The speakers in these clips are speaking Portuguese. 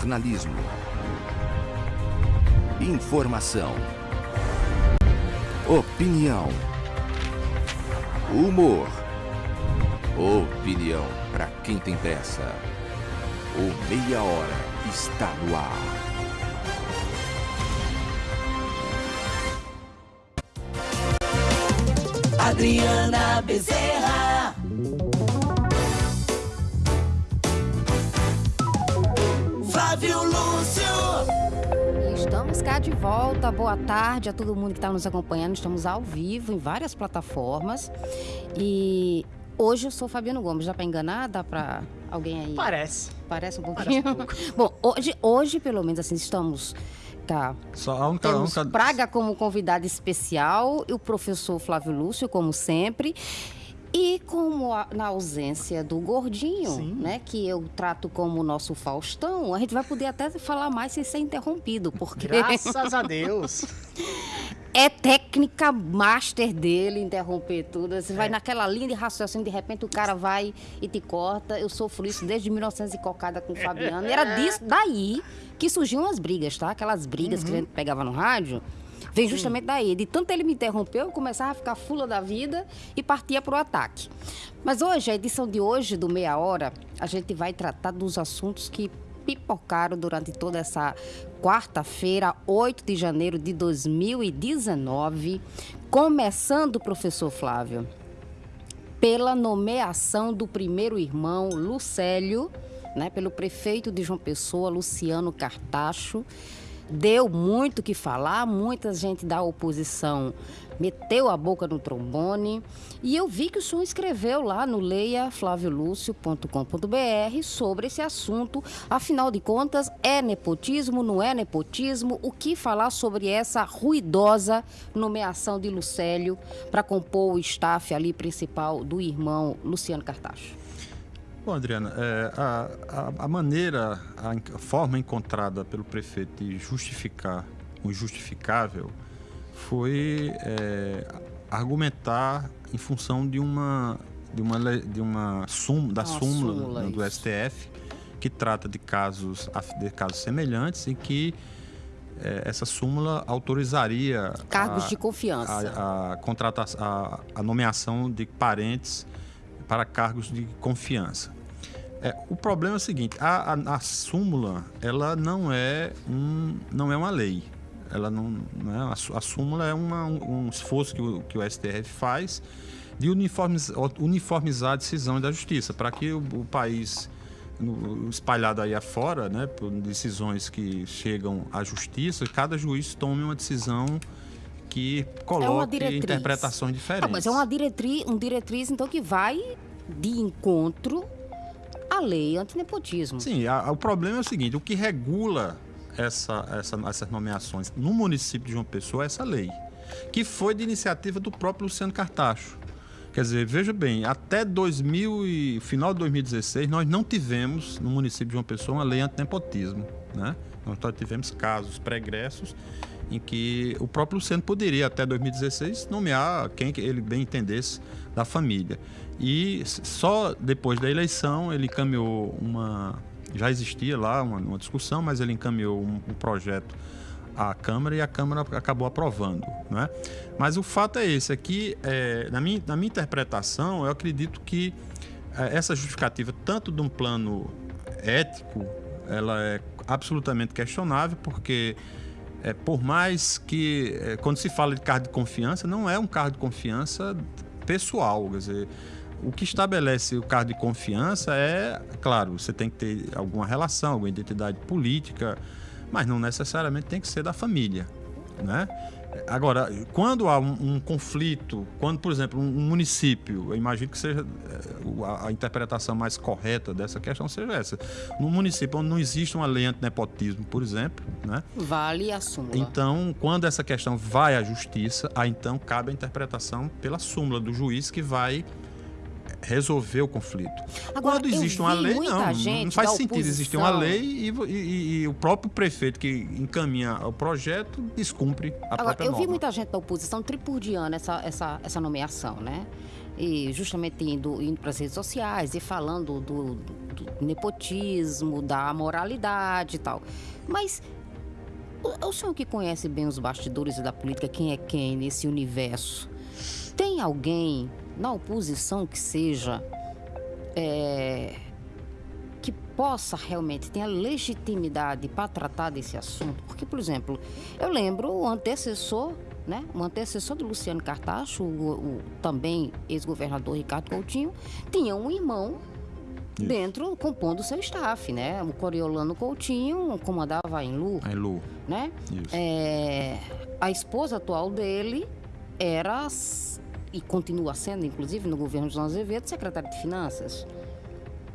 Jornalismo. Informação. Opinião. Humor. Opinião para quem tem pressa. O Meia Hora está no ar. Adriana Bezerra. Cá de volta. Boa tarde a todo mundo que está nos acompanhando. Estamos ao vivo em várias plataformas. E hoje eu sou Fabiano Gomes. Já para enganar? Dá para alguém aí? Parece. Parece um pouquinho. Bom, hoje, hoje, pelo menos assim, estamos. Tá. Só a única, a Temos única- Praga como convidado especial e o professor Flávio Lúcio, como sempre. E como a- na ausência do Gordinho, Sim. né, que eu trato como o nosso Faustão, a gente vai poder até falar mais sem ser interrompido, porque Graças a Deus. é técnica master dele interromper tudo. Você É. vai naquela linha de raciocínio, de repente o cara vai e te corta. Eu sofro isso desde 1900 e cocada com o Fabiano. E era disso, daí que surgiam as brigas, tá? Aquelas brigas Uhum. que a gente pegava no rádio. Vem justamente daí. De tanto ele me interrompeu, eu começava a ficar fula da vida e partia pro ataque. Mas hoje, a edição de hoje do Meia Hora, a gente vai tratar dos assuntos que pipocaram durante toda essa quarta-feira, 8 de janeiro de 2019. Começando, professor Flávio, pela nomeação do primeiro irmão, Lucélio, né, pelo prefeito de João Pessoa, Luciano Cartacho. Deu muito que falar, muita gente da oposição meteu a boca no trombone. E eu vi que o senhor escreveu lá no leiaflaviolucio.com.br sobre esse assunto. Afinal de contas, é nepotismo, não é nepotismo? O que falar sobre essa ruidosa nomeação de Lucélio para compor o staff ali principal do irmão Luciano Cartacho? Bom, Adriana, é, a, a- a maneira, a, forma encontrada pelo prefeito de justificar o injustificável foi é, argumentar em função de uma de uma de uma súmula da Uma súmula, súmula, do. STF que trata de casos de casos semelhantes em que é, essa súmula autorizaria Cargos a- de confiança. a, a, a, a nomeação de parentes para cargos de confiança. É, o problema é o seguinte: a, a, a súmula ela não é um, não é uma lei. Ela não, não é, a, a súmula é uma- um, um esforço que o, que o STF faz de uniformiz- uniformizar a decisão da justiça para que o, o país espalhado aí afora, né, por decisões que chegam à justiça, cada juiz tome uma decisão que coloque diretriz. interpretações Ah, diferentes. mas é uma diretriz, um diretriz, então, que vai de encontro à lei antinepotismo. Sim, a- a- o problema é o seguinte: o que regula essa, essa- essas nomeações no município de João Pessoa é essa lei, que foi de iniciativa do próprio Luciano Cartacho. Quer dizer, veja bem, até 2000 e, final de 2016, nós não tivemos no município de João Pessoa uma lei antinepotismo. Né? Nós só tivemos casos pregressos em que o próprio Luciano poderia, até 2016, nomear quem que ele bem entendesse da família. E só depois da eleição ele encaminhou uma. Já existia lá uma, uma discussão, mas ele encaminhou um, um projeto à Câmara e a Câmara acabou aprovando. Né? Mas o fato é esse: é que, é, na, minha, na minha interpretação, eu acredito que é, essa justificativa, tanto de um plano ético, ela é absolutamente questionável, porque é, por mais que, é, quando se fala de cargo de confiança, não é um cargo de confiança pessoal. Quer dizer, o que estabelece o cargo de confiança é, claro, você tem que ter alguma relação, alguma identidade política, mas não necessariamente tem que ser da família. Né? Agora, quando há um, um conflito, quando, por exemplo, um, um município, eu imagino que seja eh, a, a interpretação mais correta dessa questão seja essa. Num município onde não existe uma lei antinepotismo, por exemplo, né? Vale a súmula. Então, quando essa questão vai à justiça, aí então cabe a interpretação pela súmula do juiz que vai resolver o conflito. Agora, quando eu existe uma vi lei, não, não faz sentido existir uma lei e, e- e- o próprio prefeito que encaminha o projeto descumpre a Agora, própria eu vi norma. muita gente da oposição tripudiando essa, essa, essa nomeação, né? E justamente indo, indo para as redes sociais e falando do, do, do nepotismo, da moralidade e tal. Mas o, o senhor que conhece bem os bastidores da política, quem é quem nesse universo, tem alguém na oposição que seja. é, que possa realmente ter a legitimidade para tratar desse assunto. Porque, por exemplo, eu lembro o antecessor, né? O antecessor do Luciano Cartacho, o, o também ex-governador Ricardo Coutinho, tinha um irmão Isso. dentro, compondo o seu staff, né? O Coriolano Coutinho comandava a Enlu, Aí, Lu, né? É, a esposa atual dele era, e continua sendo, inclusive, no governo de João Azevedo, secretária de Finanças.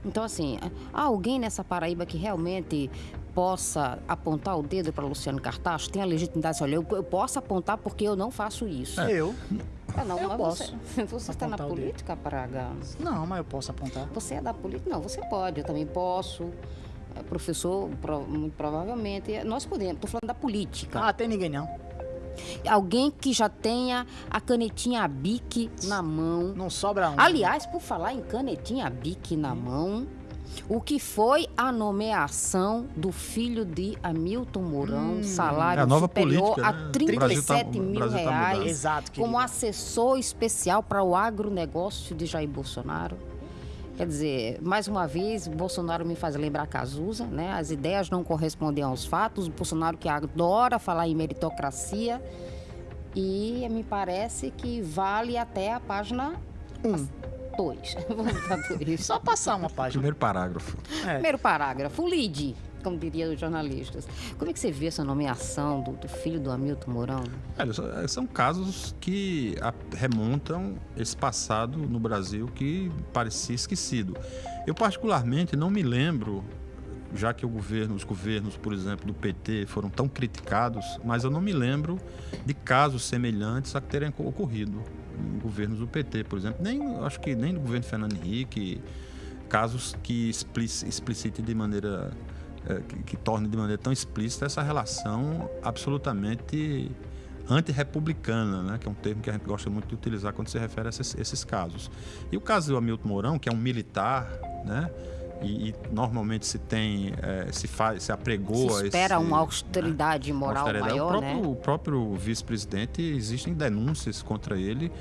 Então, assim, há alguém nessa Paraíba que realmente possa apontar o dedo para Luciano Cartacho? Tem a legitimidade, olha, eu, eu posso apontar porque eu não faço isso. Eu? Ah, não, eu mas posso você, você está na política, Praga? Não, mas eu posso apontar. Você é da política? Não, você pode, eu também posso. É, Professor, pro- muito provavelmente. Nós podemos, estou falando da política. Ah, tem ninguém não. Alguém que já tenha a canetinha Bic na mão. Não sobra um. Aliás, por falar em canetinha Bic na mão, o que foi a nomeação do filho de Hamilton Mourão, salário É a nova superior política, a né? O 37 Brasil tá- o mil tá reais. Exato, como assessor especial para o agronegócio de Jair Bolsonaro. Quer dizer, mais uma vez, Bolsonaro me faz lembrar Cazuza, né? As ideias não correspondem aos fatos. O Bolsonaro que adora falar em meritocracia. E me parece que vale até a página 2. Vamos para dois. Só passar uma página. Primeiro parágrafo. É. Primeiro parágrafo, o lead, como diriam os jornalistas. Como é que você vê essa nomeação do, do filho do Hamilton Mourão? Só- são casos que remontam esse passado no Brasil que parecia esquecido. Eu particularmente não me lembro, já que governo, os governos, por exemplo, do PT foram tão criticados, mas eu não me lembro de casos semelhantes a que terem ocorrido em governos do PT, por exemplo. Nem, acho que nem no governo Fernando Henrique, casos que explici- explicitem de maneira que, que torne de maneira tão explícita essa relação absolutamente antirrepublicana, né? que é um termo que a gente gosta muito de utilizar quando se refere a esses, esses casos. E o caso do Hamilton Mourão, que é um militar, né? e, e normalmente se tem, eh, se faz, se apregou Se a espera esse, uma austeridade moral austeridade. maior, o próprio, né? o próprio vice-presidente, existem denúncias contra ele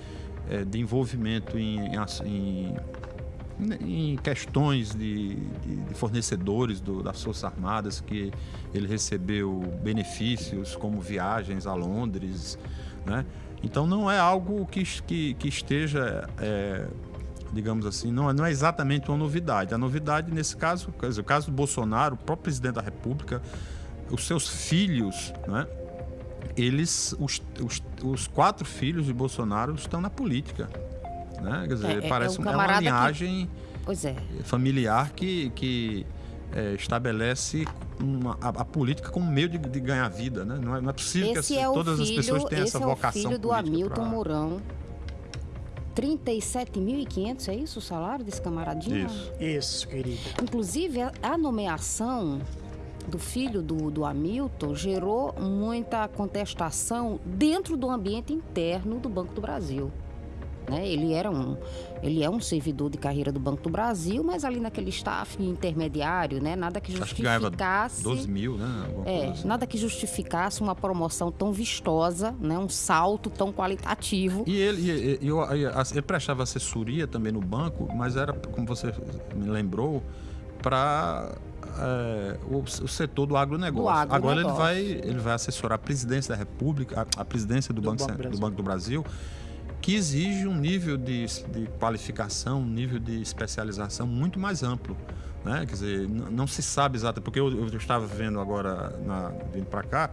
eh, de envolvimento em, em em- em questões de, de- de fornecedores do- das Forças Armadas, que ele recebeu benefícios como viagens a Londres. Né? Então não é algo que, que, que esteja. eh, digamos assim, não, é- não é exatamente uma novidade. A novidade, nesse caso, o caso do Bolsonaro, o próprio presidente da República, os seus filhos, né? Eles, os, os, os quatro filhos de Bolsonaro estão na política. Né? Quer dizer, É, é- é parece um uma- é uma camarada que- linhagem Pois é. familiar que, que é, estabelece uma- a, a política como meio de, de ganhar vida. Né? Não, é, não é possível que Esse as- é o todas as filho, pessoas tenham esse essa é o vocação filho do Hamilton pra- Mourão. 37.500, é isso o salário desse camaradinho? Isso. Isso, querida. Inclusive, a, a nomeação do filho do, do Hamilton gerou muita contestação dentro do ambiente interno do Banco do Brasil. Né? Ele, era um, ele é um servidor de carreira do Banco do Brasil, mas ali naquele staff intermediário, né? nada que Acho que ganhava justificasse. 12 mil, né? É, assim. nada que justificasse uma promoção tão vistosa, né? um salto tão qualitativo. E ele, e- e- eu- e a- ele prestava assessoria também no banco, mas era, como você me lembrou, para o, o setor do agronegócio. Do Agora ele agronegócio. vai, ele vai assessorar a presidência da República, a, a presidência do, Do banco, Banco do Banco do Brasil, que exige um nível de, de qualificação, um nível de especialização muito mais amplo. Né? Quer dizer, não se sabe exatamente, porque eu, eu estava vendo agora, na- vindo para cá,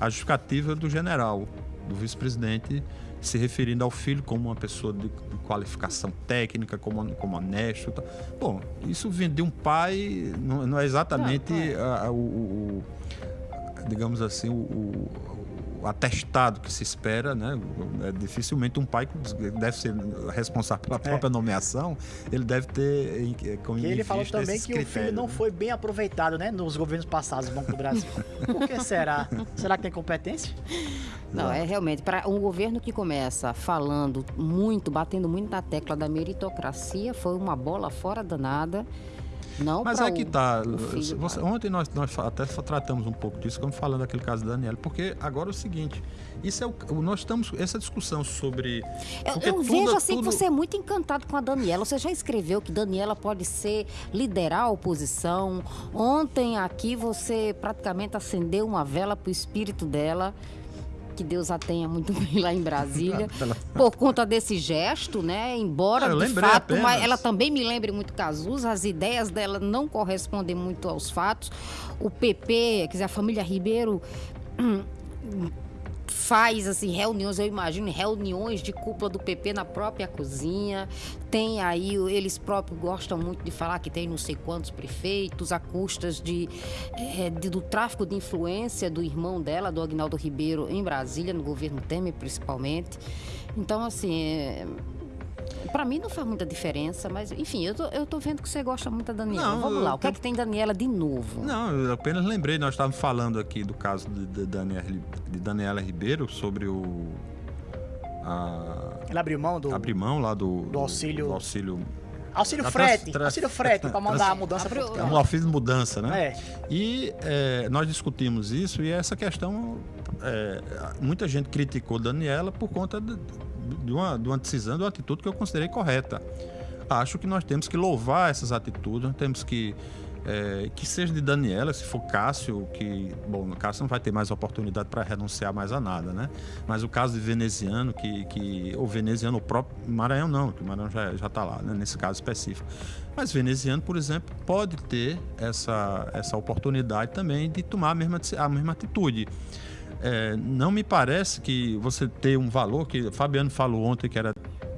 a justificativa do general, do vice-presidente, se referindo ao filho como uma pessoa de, de qualificação técnica, como, como honesto. tal. Bom, isso vindo de um pai, não, não é exatamente Não, é. a- a- o, o- digamos assim, o- o atestado que se espera, né? É, dificilmente um pai que deve ser responsável pela própria nomeação, ele deve ter em- como E ele falou também que o filho não né? foi bem aproveitado, né? Nos governos passados do Banco do Brasil. Por que será? Será que tem competência? Não, é realmente para um governo que começa falando muito, batendo muito na tecla da meritocracia, foi uma bola fora danada. Não Mas é que o- tá. o filho, você- ontem nós, nós até tratamos um pouco disso, como falando daquele caso da Daniela, porque agora é o seguinte, isso é o, o- nós estamos essa discussão sobre Eu, eu tudo- vejo assim tudo- que você é muito encantado com a Daniela. Você já escreveu que Daniela pode ser liderar a oposição. Ontem aqui você praticamente acendeu uma vela pro espírito dela. Que Deus a tenha muito bem lá em Brasília. por conta desse gesto, né? Embora, Ah, eu de fato, mas ela também me lembre muito Cazuza, as ideias dela não correspondem muito aos fatos. O PP, quer dizer, a família Ribeiro faz assim reuniões, eu imagino reuniões de cúpula do PP na própria cozinha. Tem aí eles próprios gostam muito de falar que tem não sei quantos prefeitos a custas de, eh, de- do tráfico de influência do irmão dela, do Agnaldo Ribeiro, em Brasília, no governo Temer principalmente. Então assim, é, Pra mim não faz muita diferença, mas enfim, eu tô, eu tô vendo que você gosta muito da Daniela. Não, Vamos lá, o que é que tem Daniela de novo? Não, eu apenas lembrei, nós estávamos falando aqui do caso de, de, Daniela, de Daniela Ribeiro sobre o. A, Ele abriu mão do abrir mão lá do, do auxílio- do auxílio. auxílio frete. trans- trans- Auxílio frete pra mandar a mudança Abriu- pro É um auxílio de mudança, né? É. E é, nós discutimos isso e essa questão. é, muita gente criticou Daniela por conta de, de uma, de uma decisão, de uma atitude que eu considerei correta. Acho que nós temos que louvar essas atitudes, nós temos que. é, que seja de Daniela, se for Cássio, que. Bom, Cássio não vai ter mais oportunidade para renunciar mais a nada, né? Mas o caso de Veneziano, que. que ou Veneziano, o próprio. Maranhão não, que o Maranhão já, já está lá, né? nesse caso específico. Mas Veneziano, por exemplo, pode ter essa, essa oportunidade também de tomar a mesma, a mesma atitude. É, não me parece que você ter um valor, que o Fabiano falou ontem que era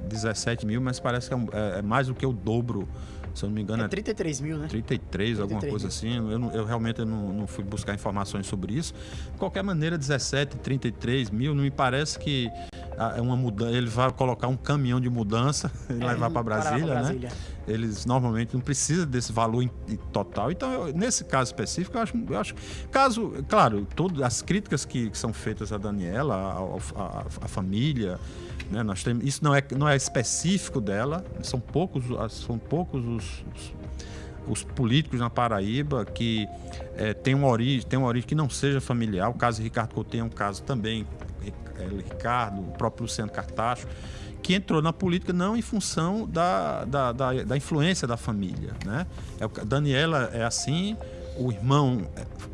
17 mil, mas parece que é, é- é mais do que o dobro, se eu não me engano, É é 33 mil, né? 33, alguma 33 coisa assim. Eu, não- eu realmente não, não fui buscar informações sobre isso. De qualquer maneira, 17, 33 mil, não me parece que é uma mudança. Ele vai colocar um caminhão de mudança e É, levar para pra Brasília, né? Brasília. Eles normalmente não precisam desse valor em- em total. Então, eu- nesse caso específico, eu acho, eu acho caso, claro, todas as críticas que, que são feitas a Daniela, ao- a, a família, né, nós temos, isso não é, não é específico dela. São poucos, são poucos os, os os políticos na Paraíba que eh, tem uma origem, tem uma origem que não seja familiar. O caso de Ricardo Coutinho é um caso também, Ricardo, o próprio Luciano Cartacho, que entrou na política não em função da, da, da, da influência da família. Né? É, Daniela é assim, o irmão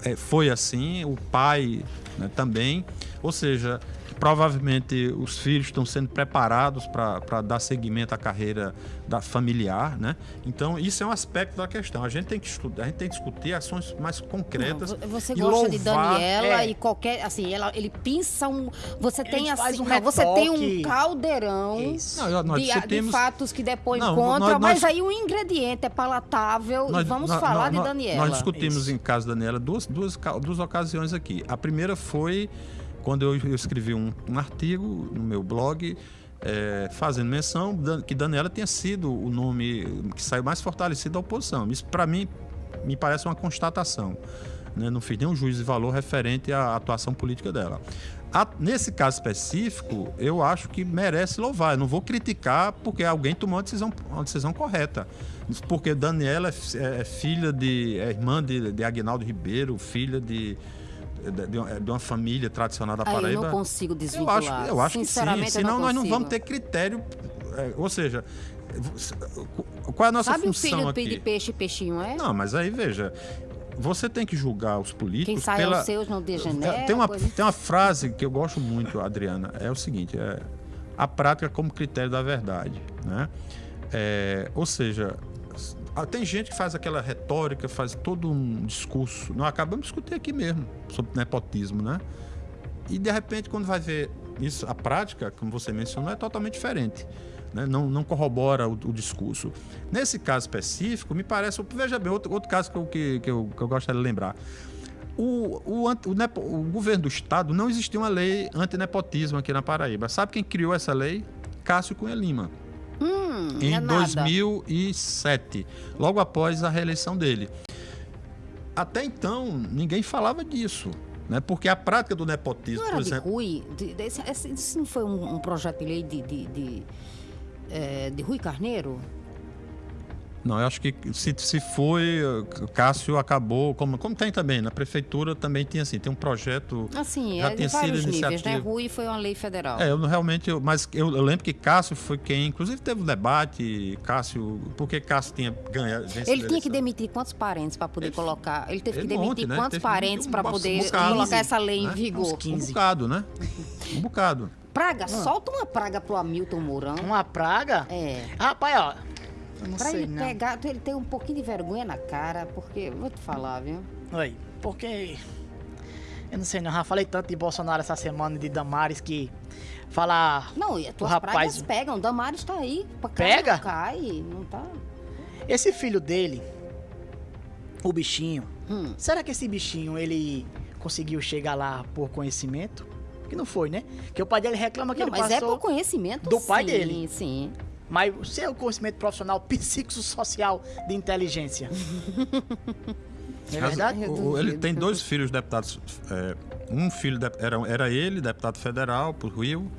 eh, foi assim, o pai né, também. Ou seja, provavelmente os filhos estão sendo preparados para dar seguimento à carreira da familiar, né? Então isso é um aspecto da questão. A gente tem que estudar, a gente tem que discutir ações mais concretas. Não, você e gosta de louvar- Daniela é. e qualquer. Assim, ela, ele pinça um. Você tem Ele faz assim. um não, você tem um caldeirão. Não, nós de, de discutimos- fatos que depõem Não, contra, nós- mas nós- aí o ingrediente é palatável e Nós- vamos nós- falar nós- de Daniela. Nós discutimos Isso. em caso da Daniela duas, duas, duas ocasiões aqui. A primeira foi quando eu, eu escrevi um, um artigo no meu blog eh, fazendo menção que Daniela tinha sido o nome que saiu mais fortalecido da oposição. Isso, para mim, me parece uma constatação. né? Não fiz nenhum juízo de valor referente à atuação política dela. A- nesse caso específico, eu acho que merece louvar. Eu não vou criticar porque alguém tomou uma decisão, uma decisão correta. Porque Daniela é, fi- é filha de. é irmã de, de Agnaldo Ribeiro, filha de, de, de uma, família tradicional da Aí eu Paraíba. não consigo Eu desvincular. acho, eu acho que sim, eu senão nós não vamos ter critério. é, ou seja, qual é a nossa Sabe o função filho aqui? de peixe, peixinho, é? Não, mas aí veja, você tem que julgar os políticos Quem sai pela... aos seus não degenera. Tem uma, coisa- tem uma frase que eu gosto muito, Adriana, é o seguinte, é a prática como critério da verdade, né? É, ou seja, tem gente que faz aquela retórica, faz todo um discurso, nós acabamos de discutir aqui mesmo, sobre nepotismo, né? E de repente, quando vai ver isso, a prática, como você mencionou, é totalmente diferente. né? Não, não corrobora o, o discurso. Nesse caso específico, me parece. Veja bem, outro, outro caso que eu, que, que eu, que eu gostaria de lembrar. O, o, o o governo do estado não existia uma lei antinepotismo aqui na Paraíba. Sabe quem criou essa lei? Cássio Cunha Lima. Hum, em é nada. 2007, logo após a reeleição dele. Até então, ninguém falava disso, né? Porque a prática do nepotismo, Não era por de exemplo, Rui? De, de, esse, esse- isso não foi um, um projeto de lei de, de, de, eh, de Rui Carneiro? Não, eu acho que se, se foi, Cássio acabou, como, como tem também, na prefeitura também tinha assim, tem um projeto Assim, Já é de tinha sido vários níveis, né? iniciativa. Rui foi uma lei federal. É, eu realmente, eu- mas eu, eu lembro que Cássio foi quem, inclusive teve um debate, Cássio, porque Cássio tinha ganha, vencido a Ele tinha que demitir quantos parentes para poder Ele- colocar? Ele teve que ele um demitir monte, né? quantos Teve que parentes um para poder bocado, colocar essa lei em né? vigor? Uns Um 15. bocado, né? Um bocado. Praga, solta uma praga pro Hamilton Mourão. Uma praga? É. Rapaz, ó. Eu não Pra sei, ele não. pegar, ele ter um pouquinho de vergonha na cara, porque, vou te falar, viu? Oi, porque. Eu não sei, não. Já falei tanto de Bolsonaro essa semana de Damares que. Falar. Não, e as tuas rapaz- pegam. Damares tá aí. cá, Pega? não Cai, não tá. Esse filho dele, o bichinho. Hum. Será que esse bichinho ele conseguiu chegar lá por conhecimento? Que não foi, né? Que o pai dele reclama que Não, ele mas é passou. por conhecimento do pai sim, dele. Sim, Mas o seu conhecimento profissional psicossocial de inteligência. É verdade? O- o- ele tem dois filhos deputados. é, um filho de- era, era ele, deputado federal por Rio,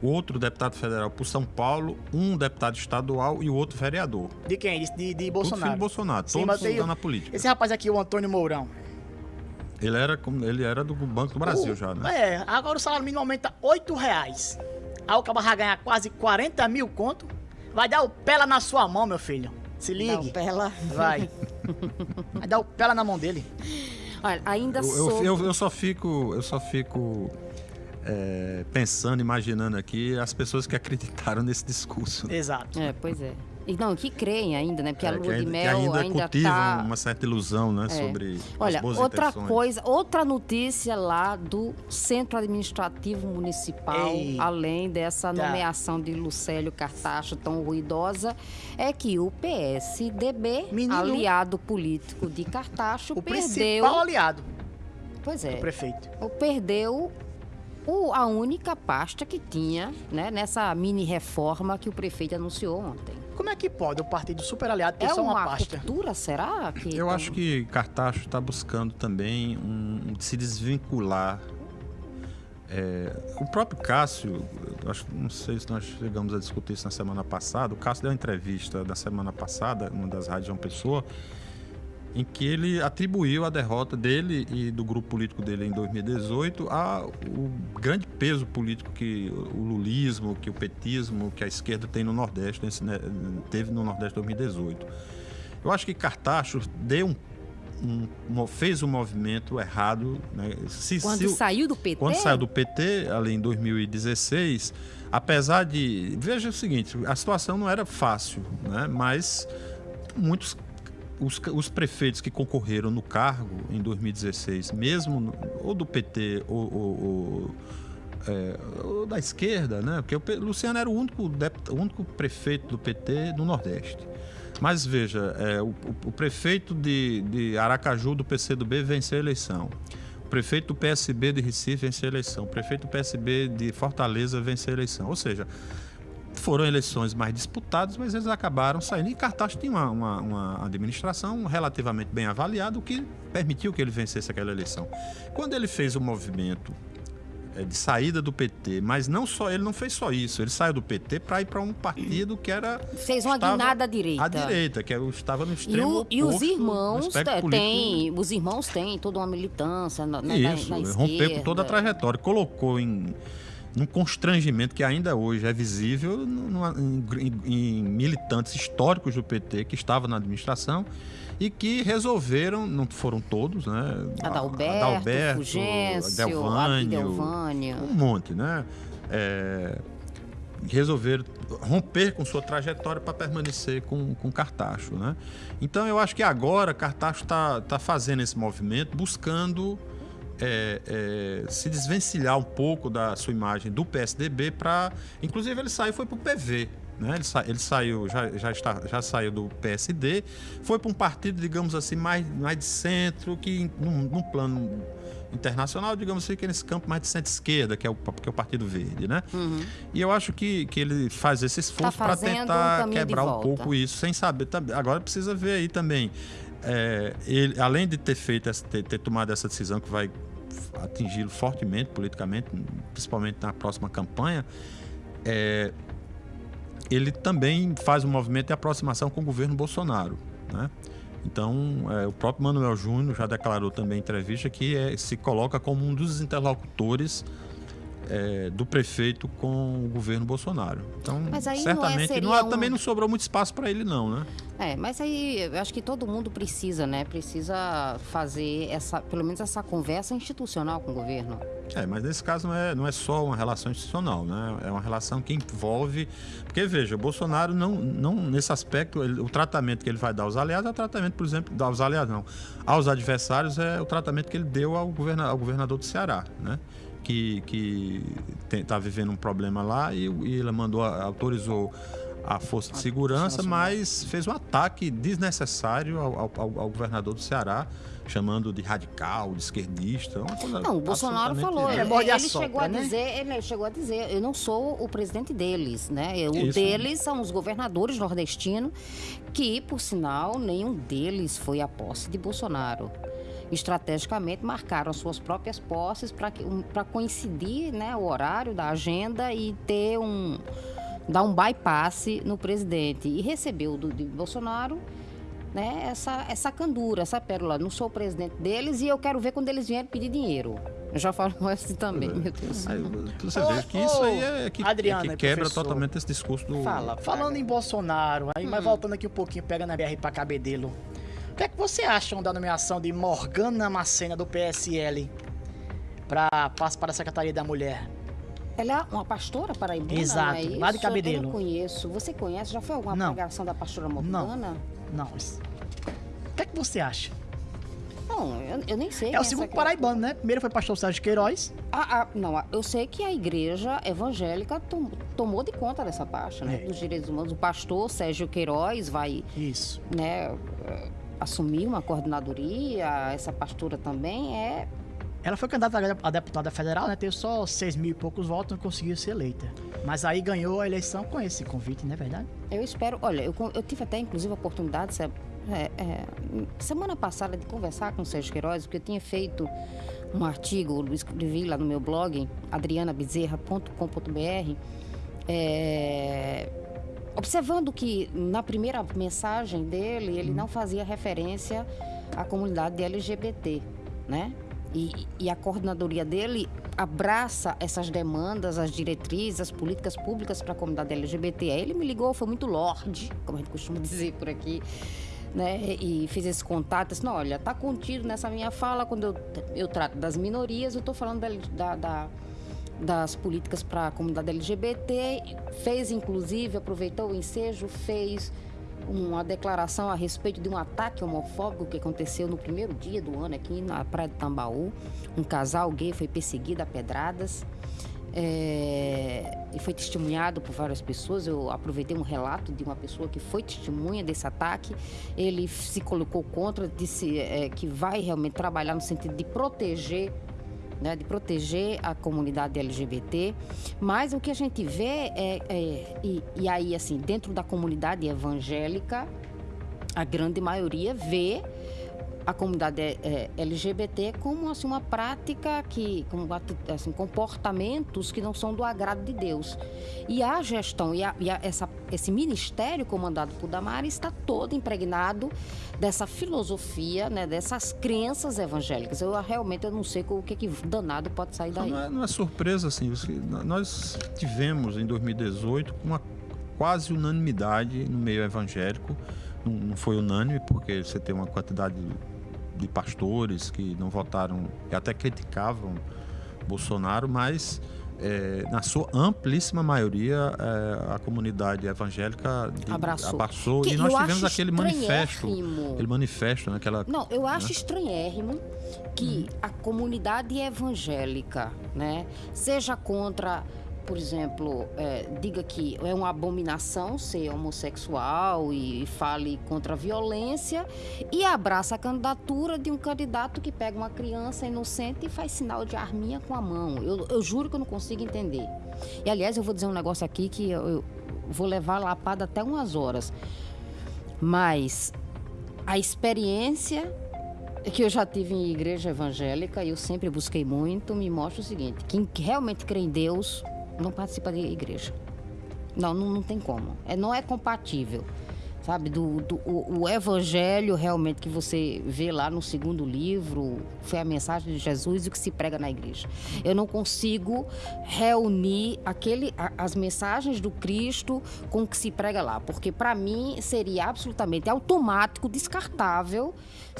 o outro deputado federal por São Paulo, um deputado estadual e o outro vereador. De quem? De, de, de Tudo Bolsonaro. filho de Bolsonaro, Sim, todos estão na política. Esse rapaz aqui, o Antônio Mourão. Ele era, como- ele era do Banco do Brasil O- já, né? É, agora o salário mínimo aumenta 8 reais. Aí o vai ganhar quase 40 mil conto. Vai dar o pela na sua mão, meu filho. Se Dá ligue. o pela. Vai. Vai dar o pela na mão dele. Olha, ainda Eu, sou. eu, eu, eu só fico, eu só fico é, pensando, imaginando aqui as pessoas que acreditaram nesse discurso. Exato. É, pois é. E não, que creem ainda, né? Porque a É, lua que de mel ainda ainda, cultivam tá. uma certa ilusão, né, É. sobre Olha, as boas outra intenções. coisa, outra notícia lá do Centro Administrativo Municipal, Ei. além dessa Tá. nomeação de Lucélio Cartacho tão ruidosa, é que o PSDB, Menino. aliado político de Cartacho, O perdeu. principal aliado Pois é. do prefeito. o- perdeu o- a única pasta que tinha né, nessa mini reforma que o prefeito anunciou ontem. Como é que pode o partido super aliado ter É só uma uma pasta? ruptura, será? Que Eu tão- acho que Cartacho está buscando também um, se desvincular. É, o próprio Cássio, acho, não sei se nós chegamos a discutir isso na semana passada. O Cássio deu uma entrevista na semana passada, numa das rádios João Pessoa, em que ele atribuiu a derrota dele e do grupo político dele em 2018 ao grande peso político que o lulismo, que o petismo, que a esquerda tem no Nordeste, né, teve no Nordeste em 2018. Eu acho que Cartacho deu um, um- fez um movimento errado. Né? Se- Quando se o- saiu do PT? quando saiu do PT, ali em 2016, apesar de. Veja o seguinte: a situação não era fácil, né? mas muitos. Os, os prefeitos que concorreram no cargo em 2016, mesmo no- ou do PT ou, ou- ou, é, ou da esquerda, né? Porque o Luciano era o único, deput- o único prefeito do PT no Nordeste. Mas veja, é, o, o- o prefeito de, de Aracaju do PCdoB venceu a eleição. O prefeito do PSB de Recife venceu a eleição. O prefeito do PSB de Fortaleza venceu a eleição. Ou seja, foram eleições mais disputadas, mas eles acabaram saindo. E Cartacho tinha uma, uma- uma administração relativamente bem avaliada, o que permitiu que ele vencesse aquela eleição. Quando ele fez o movimento eh, de saída do PT, mas não só ele não fez só isso, ele saiu do PT para ir para um partido que era Fez uma guinada à direita. à direita, que era- estava no E, extremo o- e os oposto irmãos espectro te- político têm, os irmãos têm toda uma militância na, na, na- isso, na rompeu com toda a trajetória, colocou em num constrangimento que ainda hoje é visível numa- em, em- em militantes históricos do PT que estavam na administração e que resolveram, não foram todos, né? Adalberto, Adalberto Fugêncio, Delvânio, Abdelvânio. um monte, né? É, resolveram romper com sua trajetória para permanecer com, com Cartacho, né? Então eu acho que agora Cartacho está tá fazendo esse movimento, buscando é, é, se desvencilhar um pouco da sua imagem do PSDB para, inclusive ele saiu e foi para o PV. Né? Ele, sa ele saiu, já, já, está, já saiu do PSD, foi para um partido, digamos assim, mais, mais de centro, que num, num plano internacional, digamos assim, que é nesse campo mais de centro-esquerda, que, é o, que é o Partido Verde, né? Uhum. E eu acho que, que ele faz esse esforço Tá para um tentar de quebrar um pouco isso, sem saber também. Agora precisa ver aí também. é, ele, além de ter feito essa, ter, ter tomado essa decisão que vai atingi-lo fortemente politicamente, principalmente na próxima campanha, é, ele também faz um movimento de aproximação com o governo Bolsonaro, né? Então, é, o próprio Manuel Júnior já declarou também em entrevista que é, se coloca como um dos interlocutores é, do prefeito com o governo Bolsonaro. Então, não é- certamente não há- um- também não sobrou muito espaço para ele, não, né? É, mas aí eu acho que todo mundo precisa, né? Precisa fazer essa, pelo menos essa conversa institucional com o governo. É, mas nesse caso não é, não é só uma relação institucional, né? É uma relação que envolve. Porque, veja, o Bolsonaro não, não nesse aspecto, ele- o tratamento que ele vai dar aos aliados é o tratamento, por exemplo, aos aliados não. Aos adversários é o tratamento que ele deu ao, governa, ao governador do Ceará, né? Que, que está vivendo um problema lá e, e ele mandou, autorizou a Força de Segurança, mas fez um ataque desnecessário ao, ao- ao- governador do Ceará, chamando de radical, de esquerdista. uma coisa Não, o Bolsonaro falou, ele, ele assopra, chegou a né? dizer, ele chegou a dizer, eu não sou o presidente deles, né? O Isso. deles são os governadores nordestinos, que, por sinal, nenhum deles foi à posse de Bolsonaro. Estrategicamente marcaram as suas próprias posses para coincidir né, o horário da agenda e ter um dar um bypass no presidente. E recebeu do, de Bolsonaro né, essa, essa candura, essa pérola. Não sou o presidente deles e eu quero ver quando eles vierem pedir dinheiro. Eu já falo assim também, meu Deus. Aí você Ô, vê que isso aí é que, é Adriana que e quebra professor. totalmente esse discurso do. Fala, falando em Bolsonaro, aí, Hum. mas voltando aqui um pouquinho, pegando a BR pra Cabedelo. O que é que você acham da nomeação de Morgana Macena do PSL passar para a Secretaria da Mulher? Ela é uma pastora paraibana, Exato, não é isso? lá de Cabedelo. Eu não conheço. Você conhece? Já foi alguma Não. pregação da pastora Morgana? Não, isso- o que é que você acha? Não, eu, eu nem sei. É o essa segundo paraibano, né? Primeiro foi pastor Sérgio Queiroz. Ah, ah, não, ah, eu sei que a igreja evangélica tom- tomou de conta dessa parte, né? É. Dos direitos humanos. O pastor Sérgio Queiroz vai, Isso. né, assumir uma coordenadoria. Essa pastora também é Ela foi candidata a deputada federal, né? Teve só seis mil e poucos votos, não conseguiu ser eleita. Mas aí ganhou a eleição com esse convite, não é verdade? Eu espero. Olha, eu, eu tive até inclusive a oportunidade é, é, semana passada de conversar com o Sérgio Queiroz, porque eu tinha feito um artigo, eu escrevi lá no meu blog, adrianabezerra.com.br, é, observando que na primeira mensagem dele ele não fazia referência à comunidade LGBT, né? E, e a coordenadoria dele abraça essas demandas, as diretrizes, as políticas públicas para a comunidade LGBT. Aí ele me ligou, foi muito lorde, como a gente costuma dizer por aqui, né? E fiz esse contato, não, olha, tá contido nessa minha fala, quando eu, eu trato das minorias, eu estou falando da, da- da- das políticas para a comunidade LGBT, fez inclusive, aproveitou o ensejo, fez uma declaração a respeito de um ataque homofóbico que aconteceu no primeiro dia do ano aqui na Praia de Tambaú. Um casal gay foi perseguido a pedradas. é, e foi testemunhado por várias pessoas. Eu aproveitei um relato de uma pessoa que foi testemunha desse ataque. Ele se colocou contra, disse é, que vai realmente trabalhar no sentido de proteger né, de proteger a comunidade LGBT, mas o que a gente vê é, é- e, e aí assim dentro da comunidade evangélica a grande maioria vê a comunidade é, LGBT como assim, uma prática que, como assim, comportamentos que não são do agrado de Deus. E a gestão e, a- e a- essa, esse ministério comandado por Damares está todo impregnado dessa filosofia, né, dessas crenças evangélicas. Eu realmente eu não sei o que, que danado pode sair daí. Não é, não é surpresa, assim. nós tivemos em 2018 uma quase unanimidade no meio evangélico. Não foi unânime, porque você tem uma quantidade de pastores que não votaram e até criticavam Bolsonaro, mas é, na sua amplíssima maioria é, a comunidade evangélica de- Abraçou. abraçou. E nós tivemos aquele manifesto. Aquele manifesto, né? Aquela, Não, eu acho estranhérrimo que Uhum. a comunidade evangélica, né, seja contra por exemplo, é, diga que é uma abominação ser homossexual e fale contra a violência e abraça a candidatura de um candidato que pega uma criança inocente e faz sinal de arminha com a mão. Eu, eu juro que eu não consigo entender. E aliás, eu vou dizer um negócio aqui que eu, eu vou levar lapada até umas horas. Mas a experiência que eu já tive em igreja evangélica e eu sempre busquei muito me mostra o seguinte: quem realmente crê em Deus não participa de igreja. Não, não, não tem como. É, não é compatível. Sabe, do, do o, o, evangelho realmente que você vê lá no segundo livro foi a mensagem de Jesus e o que se prega na igreja. Eu não consigo reunir aquele, a, as mensagens do Cristo com o que se prega lá, porque para mim seria absolutamente automático, descartável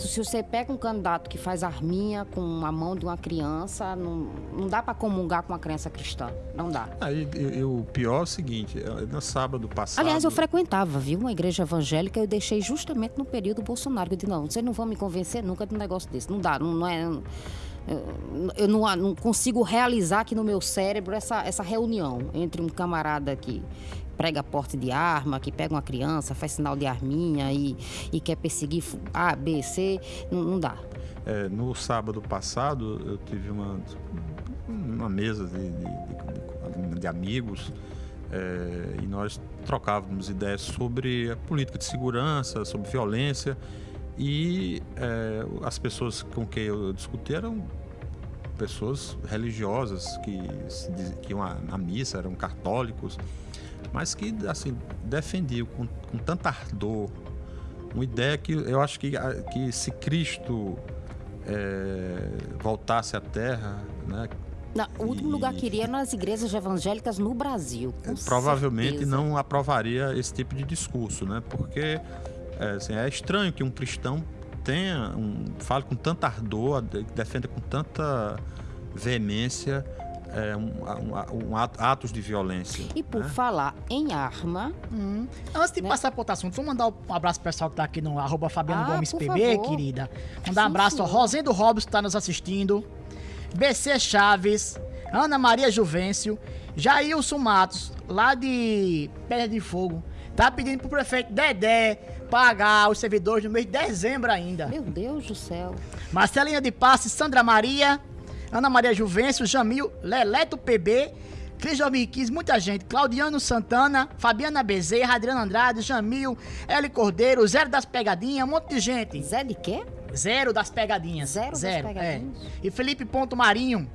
se você pega um candidato que faz arminha com a mão de uma criança, não, não dá para comungar com uma criança cristã. Não dá. Aí, o pior é o seguinte, no sábado passado... Aliás, eu frequentava, viu, uma igreja evangélica, eu deixei justamente no período Bolsonaro. Eu disse, não, vocês não vão me convencer nunca de um negócio desse. Não dá, não, não é... Eu não, não, consigo realizar aqui no meu cérebro essa, essa reunião entre um camarada que prega porte de arma, que pega uma criança, faz sinal de arminha e, e quer perseguir A, B, C, não, não dá. É, no sábado passado, eu tive uma, uma mesa de, de, de, de amigos é, e nós trocávamos ideias sobre a política de segurança, sobre violência e é, as pessoas com quem eu discuti eram pessoas religiosas que, que iam à missa, eram católicos mas que assim defendiam com, com tanta ardor uma ideia que eu acho que, que se Cristo é, voltasse à Terra, né? Não, o último e, lugar que iria nas igrejas evangélicas no Brasil. provavelmente certeza. não aprovaria esse tipo de discurso, né? Porque é, assim, é estranho que um cristão tenha um, fale com tanta ardor, defenda com tanta veemência é, um, um, um atos de violência. E por né? falar em arma. Hum. Antes de né? passar para outro assunto, vamos mandar um abraço pro pessoal que tá aqui no arroba Fabiano ah, Gomes PB, favor. querida. Mandar um abraço ao Rosendo Robson que tá nos assistindo. BC Chaves, Ana Maria Juvencio, Jailson Matos, lá de Pedra de Fogo, tá pedindo pro prefeito Dedé pagar os servidores no mês de dezembro ainda. Meu Deus do céu. Marcelinha de Passe, Sandra Maria, Ana Maria Juvencio, Jamil, Leleto PB, Cris 2015, muita gente. Claudiano Santana, Fabiana Bezerra, Adriano Andrade, Jamil, Eli Cordeiro, Zero das Pegadinhas, um monte de gente. Zé de quê? Zero das Pegadinhas. Zero, Zero das é. Pegadinhas. É. E Felipe Ponto Marinho,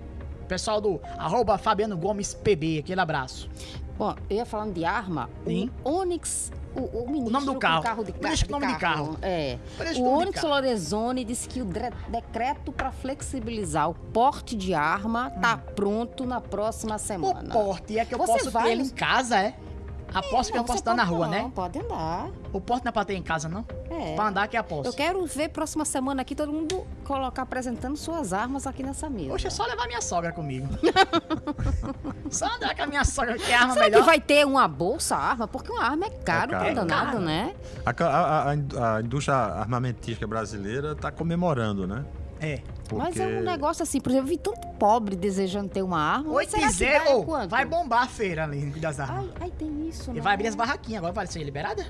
pessoal do arroba Fabiano Gomes PB, aquele abraço. Bom, eu ia falando de arma, Sim. o Onix o, o, ministro o nome do carro. carro de, Parece de nome carro. de carro. É. o Onyx Lorenzoni disse que o decreto para flexibilizar o porte de arma está hum. pronto na próxima semana. O porte é que eu Você posso vai ter ele em casa, é? Aposto que eu posso andar na rua, né? Não, pode andar. O porte não é pra ter em casa, não? É. Pra andar que é aposto. Eu quero ver próxima semana aqui todo mundo colocar apresentando suas armas aqui nessa mesa. Poxa, é só levar minha sogra comigo. só andar com a minha sogra, que é arma Será melhor. que vai ter uma bolsa arma? Porque uma arma é caro, é caro. danado, né? A, a, a, a indústria armamentística brasileira tá comemorando, né? É. Porque... Mas é um negócio assim, por exemplo, eu vi tanto pobre desejando ter uma arma. 8 e 0, vai, vai bombar a feira ali das armas. Ai, ai tem isso, né? E vai abrir as barraquinhas agora, vai ser liberada?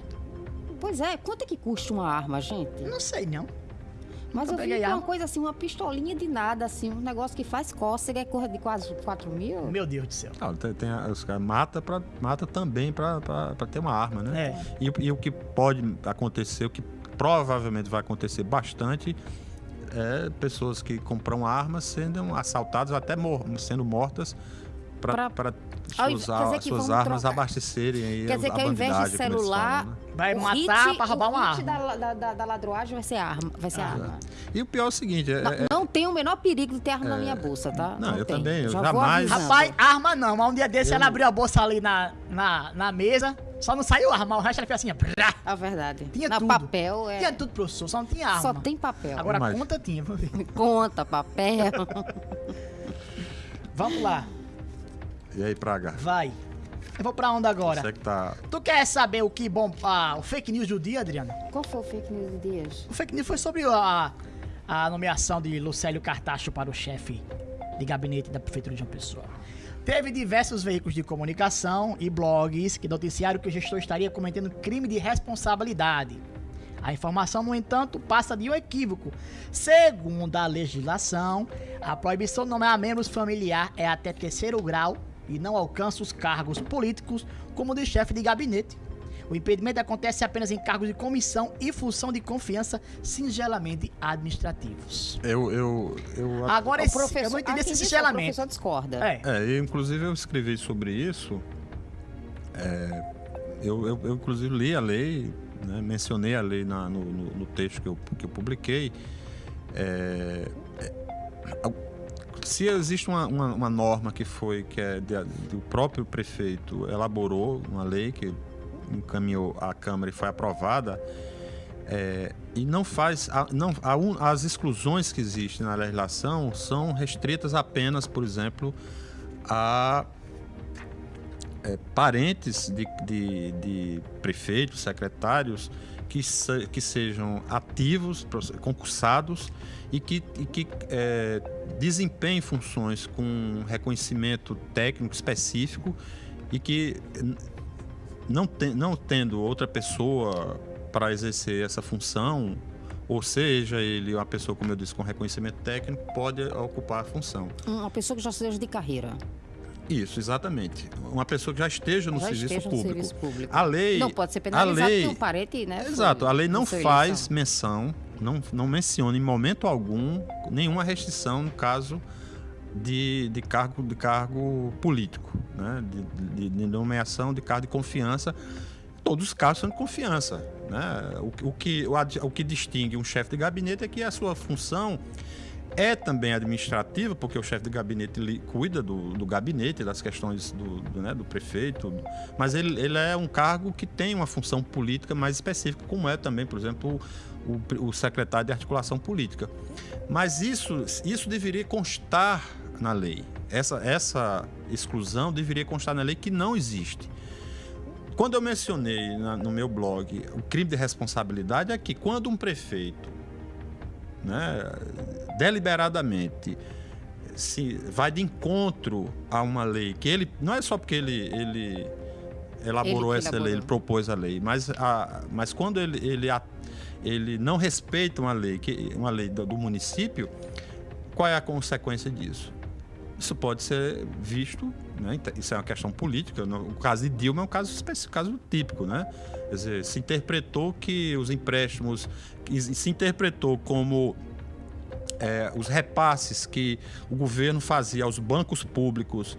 Pois é, quanto é que custa uma arma, gente? Não sei, não. Mas eu, eu vi uma coisa assim, uma pistolinha de nada, assim, um negócio que faz cócega é correr de quase 4 mil. Meu Deus do céu. Não, tem, tem, os caras mata, pra, mata também pra, pra, pra ter uma arma, né? É. E, e o que pode acontecer, o que provavelmente vai acontecer bastante é pessoas que compram armas sendo assaltadas até mor sendo mortas para suas, suas armas trocar. abastecerem aí Quer dizer que ao invés de celular, falam, né? vai matar para roubar uma arma. Da, da, da, da, ladroagem vai ser arma, vai ser é. arma. E o pior é o seguinte, é, não, é, não tem o menor perigo de ter arma na minha bolsa, tá? Não, não eu tem. também, eu Já jamais. Rapaz, arma não, mas um dia desse eu... ela abriu a bolsa ali na, na, na mesa, só não saiu arma, o resto fez assim, brá. É verdade. Tinha Na tudo. papel, é. Tinha tudo, professor, só não tinha arma. Só tem papel. Agora Mas... conta tinha, vamos ver. Conta, papel. Vamos lá. E aí, Praga? Vai. Eu vou pra onde agora? Você que tá... Tu quer saber o que bom... Ah, o fake news do dia, Adriana? Qual foi o fake news do dia? O fake news foi sobre a, a nomeação de Lucélio Cartacho para o chefe de gabinete da Prefeitura de João Pessoa. Teve diversos veículos de comunicação e blogs que noticiaram que o gestor estaria cometendo crime de responsabilidade. A informação, no entanto, passa de um equívoco. Segundo a legislação, a proibição de nomear membros familiar é até terceiro grau e não alcança os cargos políticos como de chefe de gabinete. O impedimento acontece apenas em cargos de comissão e função de confiança singelamente administrativos. Eu, eu, eu Agora, O esse, professor, eu não entendi esse singelamento. O professor discorda. É. É, eu, inclusive eu escrevi sobre isso. É, eu, eu, eu, inclusive, li a lei, né, mencionei a lei na- no, no- no texto que eu, que eu publiquei. É, é, a- se existe uma, uma, uma norma que foi que é de- do próprio prefeito elaborou uma lei que encaminhou à Câmara e foi aprovada é, e não faz a- não a as exclusões que existem na legislação são restritas apenas por exemplo a é, parentes de, de, de prefeitos, secretários que, se- que sejam ativos, concursados e que, e que é, desempenhem funções com reconhecimento técnico específico e que não, tem, não tendo outra pessoa para exercer essa função, ou seja, ele uma pessoa, como eu disse, com reconhecimento técnico, pode ocupar a função. Uma pessoa que já seja de carreira. Isso, exatamente. Uma pessoa que já esteja no, já serviço, esteja público. no serviço público. A lei. Não pode ser a penalizado lei, porque um parente, né? Exato, a lei não faz menção, não, não menciona em momento algum nenhuma restrição no caso de, de, cargo, de cargo político, né? de, de, de nomeação de cargo de confiança. Todos os casos são de confiança. Né? O, o, que, o, o que distingue um chefe de gabinete é que a sua função é também administrativa, porque o chefe de gabinete cuida do, do gabinete, das questões do, do, né, do prefeito, mas ele, ele é um cargo que tem uma função política mais específica, como é também, por exemplo, o, o secretário de articulação política. Mas isso, isso deveria constar na lei. Essa, essa exclusão deveria constar na lei que não existe. Quando eu mencionei na- no meu blog o crime de responsabilidade, é que quando um prefeito né, deliberadamente se vai de encontro a uma lei que ele não é só porque ele ele elaborou Ele essa lei, elaborou. ele propôs a lei, mas a, mas quando ele ele, a- ele não respeita uma lei que uma lei do, do município, qual é a consequência disso? Isso pode ser visto, né? então, Isso é uma questão política. O caso de Dilma é um caso caso típico, né? Quer dizer, se interpretou que os empréstimos, se interpretou como é, os repasses que o governo fazia aos bancos públicos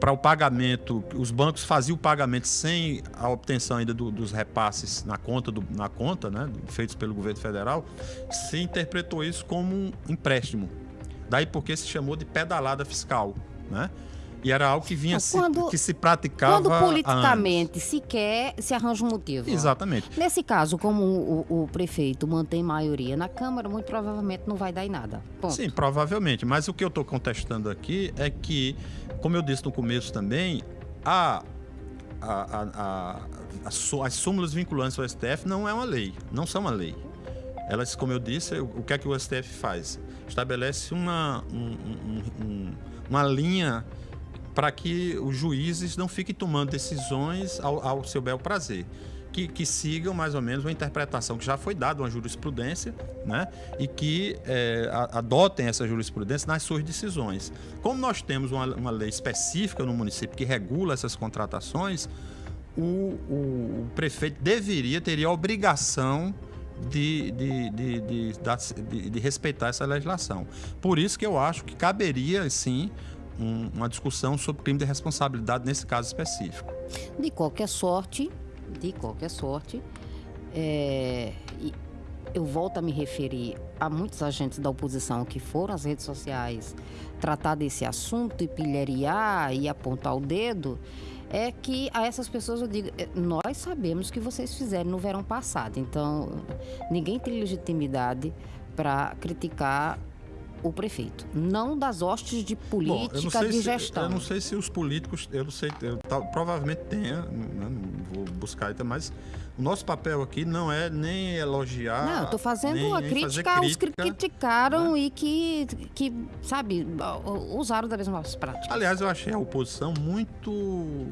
para o pagamento, os bancos faziam o pagamento sem a obtenção ainda do- dos repasses na conta, do- na conta né, feitos pelo governo federal, se interpretou isso como um empréstimo. Daí porque se chamou de pedalada fiscal, né? E era algo que vinha se, quando- que se praticava Quando politicamente se quer, se arranja um motivo. Exatamente. Nesse caso, como o, o- prefeito mantém maioria na Câmara, muito provavelmente não vai dar em nada. Ponto. Sim, provavelmente. Mas o que eu estou contestando aqui é que, como eu disse no começo também, a, a, a, a- as súmulas vinculantes ao STF não é uma lei, não são uma lei. Elas, como eu disse, o, que é que o STF faz? Estabelece uma, um- um- um- uma linha para que os juízes não fiquem tomando decisões ao, ao seu bel prazer. Que, que sigam mais ou menos uma interpretação que já foi dada, uma jurisprudência, né? e que é, adotem essa jurisprudência nas suas decisões. Como nós temos uma, uma lei específica no município que regula essas contratações, o, o- o prefeito deveria, teria a obrigação de, de, de, de, respeitar essa legislação. Por isso que eu acho que caberia, sim, um- uma discussão sobre crime de responsabilidade nesse caso específico. De qualquer sorte, de qualquer sorte, é, eu volto a me referir a muitos agentes da oposição que foram às redes sociais tratar desse assunto e pilhariar e apontar o dedo, é que a essas pessoas eu digo, é, nós sabemos o que vocês fizeram no verão passado, então ninguém tem legitimidade para criticar o prefeito, não das hostes de Bom, política sei de se- gestão. eu não sei se os políticos, eu não sei, eu, tal- provavelmente tenha, né, não vou buscar ainda, mas O nosso papel aqui não é nem elogiar. Não, tô fazendo nem, fazer crítica aos que crítica. né? criticaram e que, que, sabe, usaram das mesmas práticas. Aliás, eu achei a oposição muito.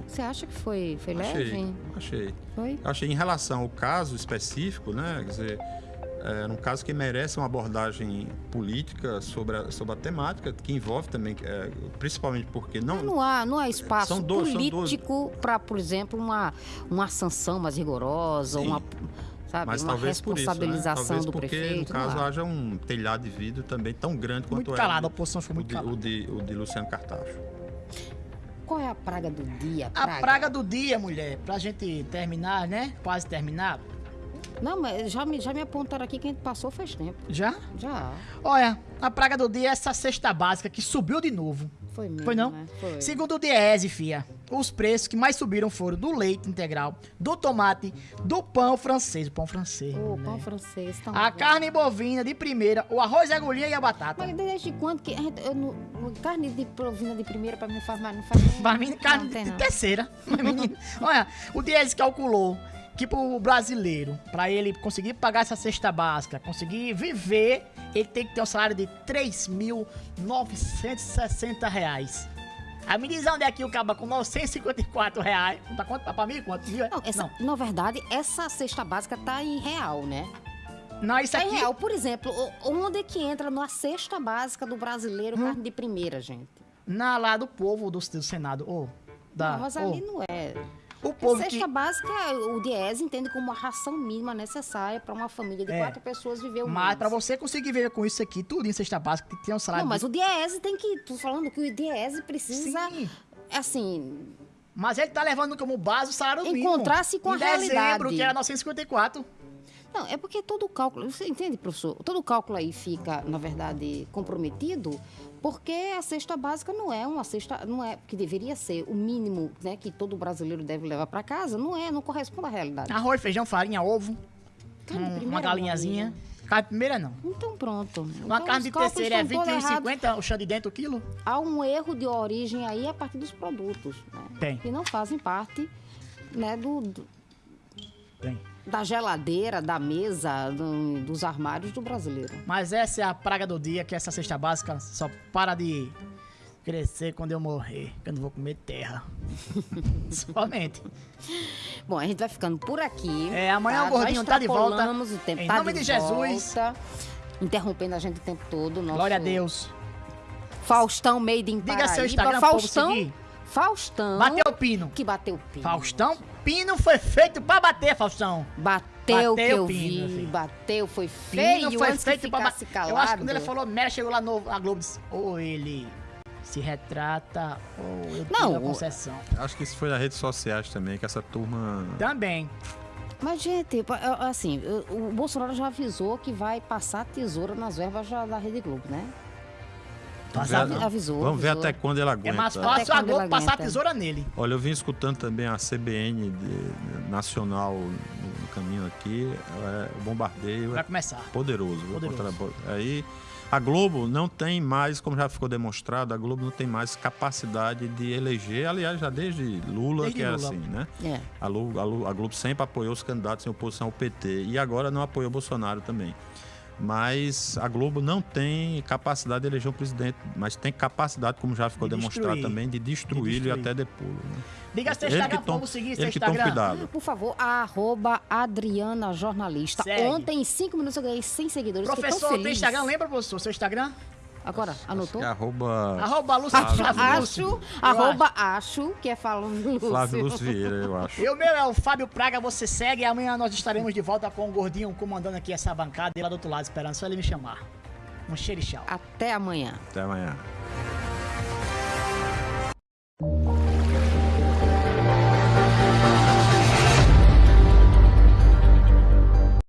Você acha que foi, foi Achei. leve? Achei. Foi? Eu achei em relação ao caso específico, né? Quer dizer, é um caso que merece uma abordagem política sobre a, sobre a temática, que envolve também, é, principalmente porque não. Não há, não há espaço São dois- político para, por exemplo, uma, uma sanção mais rigorosa, Sim. uma, sabe, Mas uma talvez por isso, né? responsabilização Talvez do porque, prefeito. no caso, haja um telhado de vidro também tão grande quanto Muito é calado, a o- oposição ficou muito de, calada. o, de, o de Luciano Cartacho. Qual é a praga do dia? A praga do dia, mulher, pra gente terminar, né? Quase terminar. Não, mas já me, já me apontaram aqui que a gente passou faz tempo. Já? Já. Olha, a praga do dia é essa cesta básica que subiu de novo. Foi mesmo, Foi não? né? Foi. Segundo o Diese, fia, os preços que mais subiram foram do leite integral, do tomate, do pão francês, o pão francês. O né? pão francês tá A bom. carne bovina de primeira, o arroz, a agulhinha e a batata. Mas desde quando que a gente, eu, carne de provina de primeira pra mim não faz mais, não faz Pra mim, carne não, de não. terceira. Mas, menino, Olha, o Diese calculou que pro brasileiro, pra ele conseguir pagar essa cesta básica, conseguir viver, ele tem que ter um salário de 3.960 reais. A me diz onde é que o caba com 954 reais. Tá quanto? Tá pra mim? Quanto? Viu? Não, essa, na verdade, essa cesta básica tá em real, né? Não, isso Tá aqui. real. Por exemplo, onde é que entra na cesta básica do brasileiro Hum. carne de primeira, gente? Na lá do povo do, do Senado. Ô, da, Não, mas ô, ali não é. O povo cesta que. básica, o Diese entende como uma ração mínima necessária para uma família de É. quatro pessoas viver um Mas pra você conseguir viver com isso aqui, tudo em cesta básica, tem que ter um salário. Não, mas de... o Diese tem que... Tô falando que o Diese precisa, Sim. assim... Mas ele tá levando como base o salário mínimo. Encontrar-se com em a dezembro, realidade. que era 954. Não, é porque todo o cálculo, você entende, professor? Todo o cálculo aí fica, na verdade, comprometido, porque a cesta básica não é uma cesta, não é que deveria ser o mínimo, né, que todo brasileiro deve levar para casa, não é, não corresponde à realidade. Arroz, feijão, farinha, ovo, de um- uma galinhazinha. Carne de primeira não. Então pronto. Uma Então, carne de terceira é estão todos errados. 21,50 o chão de dentro o quilo? Há um erro de origem aí a partir dos produtos, né? Tem. Que não fazem parte, né, do, do- Tem. Da geladeira, da mesa, do- dos armários do brasileiro. Mas essa é a praga do dia, que essa cesta básica só para de crescer quando eu morrer, que eu não vou comer terra. Somente. Bom, a gente vai ficando por aqui. É, amanhã o Nós gordinho tá de volta. O tempo, Em tá nome de Jesus. volta, interrompendo a gente o tempo todo. Nosso Glória a Deus. Faustão Made in Diga Paraíba. seu Instagram Faustão. Faustão. Bateu o pino. Que bateu o pino. Faustão, pino foi feito pra bater, Faustão. Bateu, que Bateu eu o pino, vi. filho. Bateu, foi feio. Pino foi antes que feito pra ficasse bater. calado. Eu acho que quando ele falou merda, chegou lá no a Globo e disse, ou ele se retrata, ou eu Não, tiro a concessão. Acho que isso foi nas redes sociais também, que essa turma. Também. Mas, gente, assim, o Bolsonaro já avisou que vai passar tesoura nas verbas já da Rede Globo, né? Avisou, Vamos ver avisou. até quando ele aguenta. É mais fácil a Globo passar a tesoura nele. Olha, eu vim escutando também a CBN de- nacional no, no caminho aqui. é, o bombardeio Vai é começar. poderoso. Poderoso. Contra- Aí a Globo não tem mais, como já ficou demonstrado, a Globo não tem mais capacidade de eleger. Aliás, já desde Lula, Desde que era Lula. assim, né? É. A Globo, a Globo sempre apoiou os candidatos em oposição ao PT e agora não apoia o Bolsonaro também. Mas a Globo não tem capacidade de eleger um presidente, mas tem capacidade, como já ficou De demonstrado destruir. também, de destruí-lo e destruir. até depô-lo. né? Diga seu Instagram, vamos seguir seu Instagram. cuidado. Por favor, arroba Adriana Jornalista. Segue. Ontem, em cinco minutos, eu ganhei 100 seguidores. Professor, tem. Instagram? Lembra, professor? Seu Instagram? Agora, acho, anotou? Acho arroba... Arroba Lúcio Flávio Lúcio. Arroba acho, que é falando Lúcio. Flávio Lúcio Vieira, eu acho. E o meu é o Fábio Praga, você segue. e Amanhã nós estaremos de volta com o Gordinho comandando aqui essa bancada. E lá do outro lado, esperando só ele me chamar. Um cheiro e tchau. Até amanhã. Até amanhã.